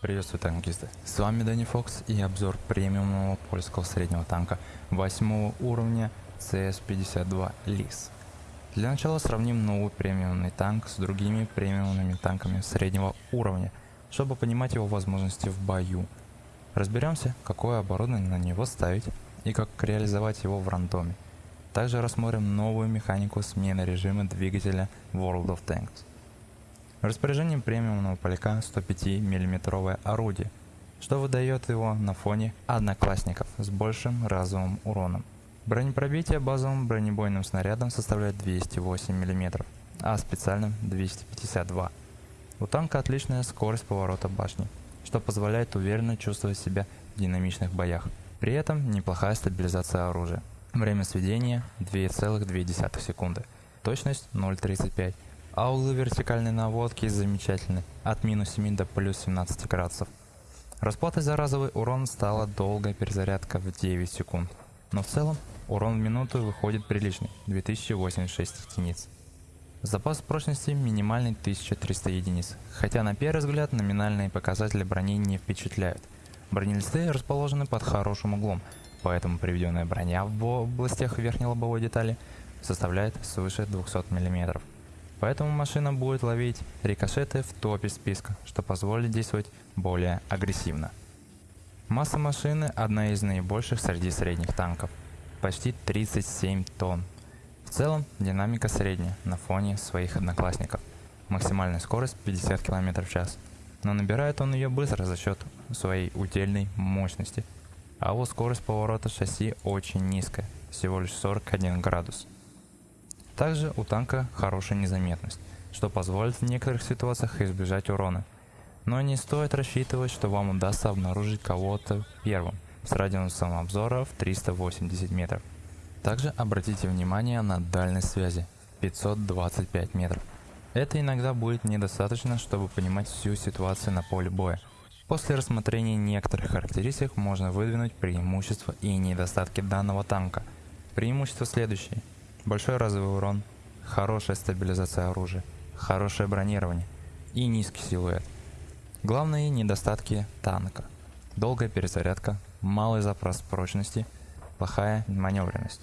Приветствую танкисты, с вами Дани Фокс и обзор премиумного польского среднего танка 8 уровня CS-52 LIS. Для начала сравним новый премиумный танк с другими премиумными танками среднего уровня, чтобы понимать его возможности в бою. Разберемся, какое оборудование на него ставить и как реализовать его в рандоме. Также рассмотрим новую механику смены режима двигателя World of Tanks. Распоряжением премиумного поляка 105 мм орудие, что выдает его на фоне одноклассников с большим разовым уроном. Бронепробитие базовым бронебойным снарядом составляет 208 мм, а специальным 252. У танка отличная скорость поворота башни, что позволяет уверенно чувствовать себя в динамичных боях. При этом неплохая стабилизация оружия. Время сведения 2,2 секунды. Точность 0,35 а углы вертикальной наводки замечательны, от минус 7 до плюс 17 градусов. Расплатой за разовый урон стала долгая перезарядка в 9 секунд, но в целом урон в минуту выходит приличный, 2086 единиц. Запас прочности минимальный 1300 единиц, хотя на первый взгляд номинальные показатели брони не впечатляют. Бронелисты расположены под хорошим углом, поэтому приведенная броня в областях верхней лобовой детали составляет свыше 200 мм. Поэтому машина будет ловить рикошеты в топе списка, что позволит действовать более агрессивно. Масса машины одна из наибольших среди средних танков, почти 37 тонн. В целом динамика средняя на фоне своих одноклассников. Максимальная скорость 50 км в час, но набирает он ее быстро за счет своей удельной мощности. А вот скорость поворота шасси очень низкая, всего лишь 41 градус. Также у танка хорошая незаметность, что позволит в некоторых ситуациях избежать урона. Но не стоит рассчитывать, что вам удастся обнаружить кого-то первым с радиусом обзора в 380 метров. Также обратите внимание на дальность связи 525 метров. Это иногда будет недостаточно, чтобы понимать всю ситуацию на поле боя. После рассмотрения некоторых характеристик можно выдвинуть преимущества и недостатки данного танка. Преимущества следующие. Большой разовый урон, хорошая стабилизация оружия, хорошее бронирование и низкий силуэт. Главные недостатки танка. Долгая перезарядка, малый запас прочности, плохая маневренность.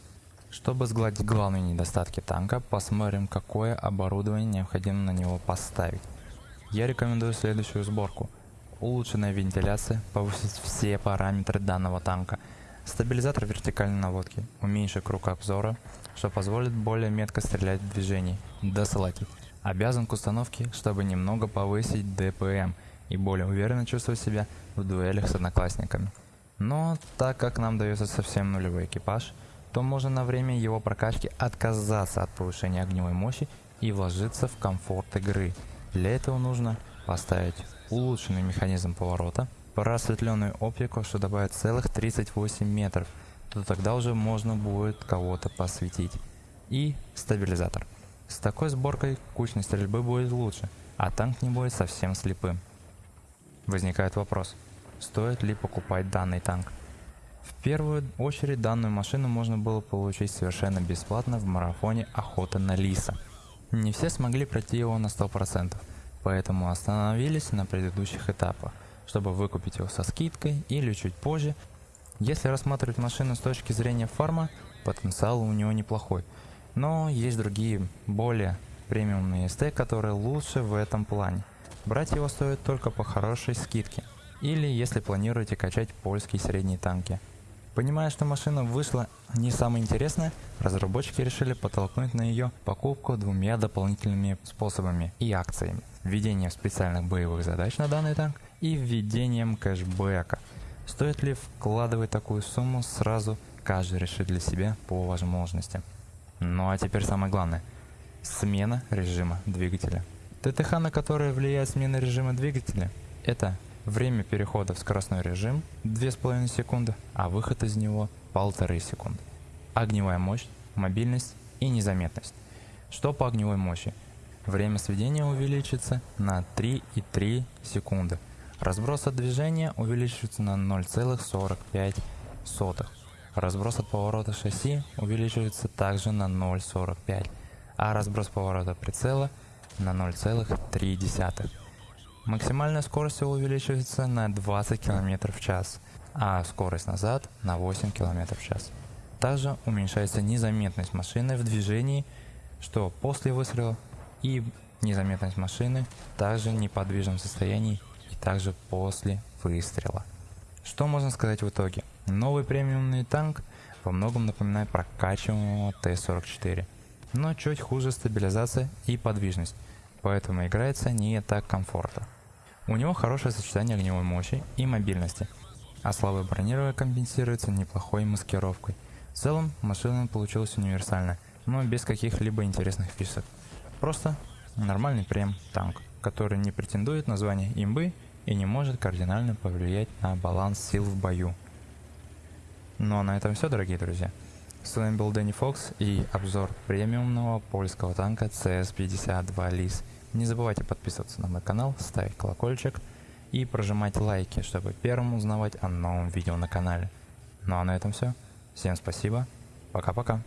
Чтобы сгладить главные недостатки танка, посмотрим какое оборудование необходимо на него поставить. Я рекомендую следующую сборку. Улучшенная вентиляция, повысить все параметры данного танка – Стабилизатор вертикальной наводки, уменьши круг обзора, что позволит более метко стрелять в движении. Досылатель. Обязан к установке, чтобы немного повысить ДПМ и более уверенно чувствовать себя в дуэлях с одноклассниками. Но так как нам дается совсем нулевой экипаж, то можно на время его прокачки отказаться от повышения огневой мощи и вложиться в комфорт игры. Для этого нужно поставить улучшенный механизм поворота, просветленную оптику, что добавит целых 38 метров, то тогда уже можно будет кого-то посветить. И стабилизатор. С такой сборкой кучность стрельбы будет лучше, а танк не будет совсем слепым. Возникает вопрос, стоит ли покупать данный танк? В первую очередь данную машину можно было получить совершенно бесплатно в марафоне охота на лиса. Не все смогли пройти его на 100%, поэтому остановились на предыдущих этапах чтобы выкупить его со скидкой или чуть позже. Если рассматривать машину с точки зрения фарма, потенциал у него неплохой. Но есть другие, более премиумные СТ, которые лучше в этом плане. Брать его стоит только по хорошей скидке. Или если планируете качать польские средние танки. Понимая, что машина вышла не самая интересная, разработчики решили подтолкнуть на ее покупку двумя дополнительными способами и акциями. Введение специальных боевых задач на данный танк и введением кэшбэка. Стоит ли вкладывать такую сумму сразу, каждый решит для себя по возможности. Ну а теперь самое главное. Смена режима двигателя. ТТХ, на которое влияет смена режима двигателя, это время перехода в скоростной режим 2,5 секунды, а выход из него 1,5 секунды. Огневая мощь, мобильность и незаметность. Что по огневой мощи? Время сведения увеличится на 3,3 секунды. Разброс от движения увеличивается на 0,45. Разброс от поворота шасси увеличивается также на 0,45, а разброс поворота прицела на 0,3. Максимальная скорость увеличивается на 20 км в час, а скорость назад на 8 км в час. Также уменьшается незаметность машины в движении, что после выстрела и незаметность машины также в неподвижном состоянии и также после выстрела. Что можно сказать в итоге? Новый премиумный танк во многом напоминает прокачиваемого Т-44, но чуть хуже стабилизация и подвижность, поэтому играется не так комфортно. У него хорошее сочетание огневой мощи и мобильности, а слабое бронирование компенсируется неплохой маскировкой. В целом машина получилась универсальная, но без каких-либо интересных фишек. Просто нормальный прем танк, который не претендует на звание имбы и не может кардинально повлиять на баланс сил в бою. Ну а на этом все, дорогие друзья. С вами был Дэнни Фокс и обзор премиумного польского танка CS-52 LIS. Не забывайте подписываться на мой канал, ставить колокольчик и прожимать лайки, чтобы первым узнавать о новом видео на канале. Ну а на этом все. Всем спасибо. Пока-пока.